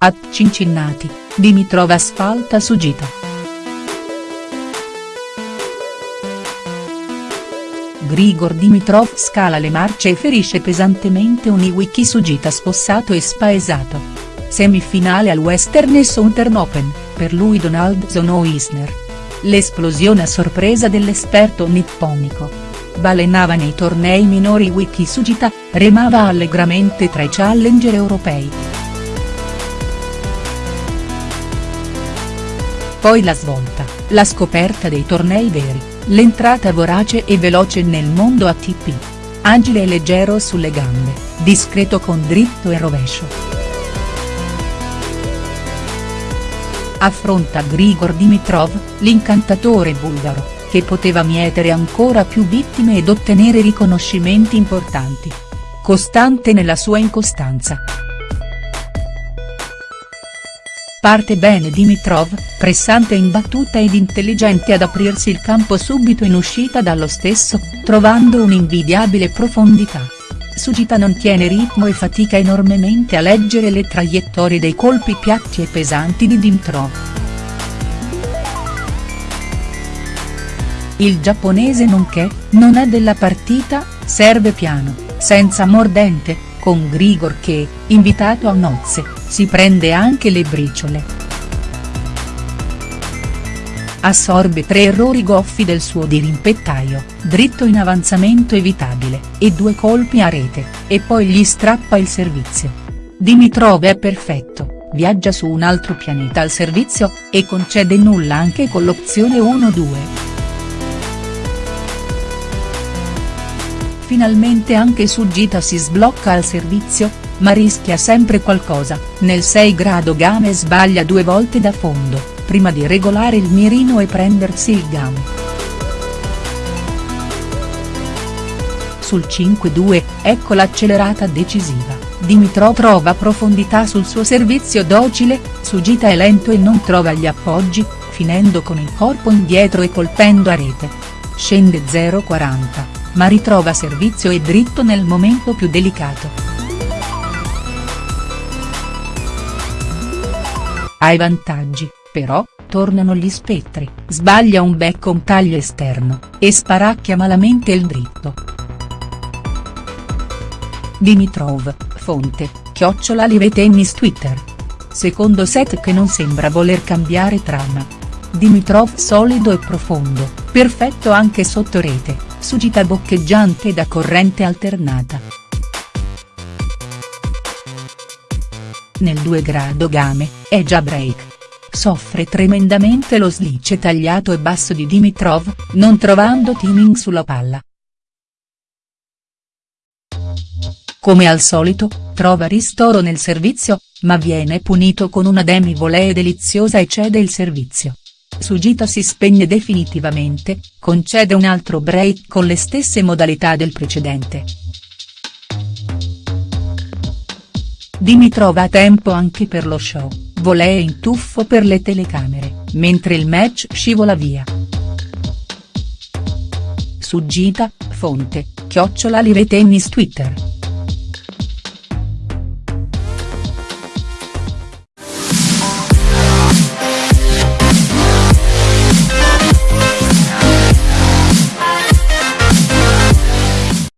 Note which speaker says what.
Speaker 1: A Cincinnati, Dimitrov asfalta Sugita. Grigor Dimitrov scala le marce e ferisce pesantemente un Iwiki Sugita spossato e spaesato. Semifinale al Western Southern Open, per lui Donaldson Isner. L'esplosione a sorpresa dell'esperto nipponico. Balenava nei tornei minori Wiki Sugita, remava allegramente tra i challenger europei. Poi la svolta, la scoperta dei tornei veri, l'entrata vorace e veloce nel mondo ATP. Agile e leggero sulle gambe, discreto con dritto e rovescio. Affronta Grigor Dimitrov, l'incantatore bulgaro, che poteva mietere ancora più vittime ed ottenere riconoscimenti importanti. Costante nella sua incostanza. Parte bene Dimitrov, pressante in battuta ed intelligente ad aprirsi il campo subito in uscita dallo stesso, trovando un'invidiabile profondità. Sugita non tiene ritmo e fatica enormemente a leggere le traiettorie dei colpi piatti e pesanti di Dimitrov. Il giapponese nonché, non è della partita, serve piano, senza mordente, con Grigor che, invitato a nozze, si prende anche le briciole. Assorbe tre errori goffi del suo dirimpettaio, dritto in avanzamento evitabile, e due colpi a rete, e poi gli strappa il servizio. Dimitrov è perfetto, viaggia su un altro pianeta al servizio, e concede nulla anche con l'opzione 1-2. Finalmente anche Sugita si sblocca al servizio, ma rischia sempre qualcosa, nel 6 grado game sbaglia due volte da fondo, prima di regolare il mirino e prendersi il game. Sul 5-2, ecco l'accelerata decisiva, Dimitrov trova profondità sul suo servizio docile, Sugita è lento e non trova gli appoggi, finendo con il corpo indietro e colpendo a rete. Scende 0-40, ma ritrova servizio e dritto nel momento più delicato. Ai vantaggi, però, tornano gli spettri, sbaglia un becco un taglio esterno, e sparacchia malamente il dritto. Dimitrov, fonte, chiocciola Live Tennis Twitter. Secondo set che non sembra voler cambiare trama. Dimitrov solido e profondo, perfetto anche sotto rete, sugita boccheggiante da corrente alternata. Nel 2 grado game, è già break. Soffre tremendamente lo slice tagliato e basso di Dimitrov, non trovando timing sulla palla. Come al solito, trova ristoro nel servizio, ma viene punito con una demi-volée deliziosa e cede il servizio. Sugita si spegne definitivamente, concede un altro break con le stesse modalità del precedente. Dimitrov ha tempo anche per lo show, volée in tuffo per le telecamere, mentre il match scivola via. Suggita, fonte, chiocciola Live Tennis Twitter.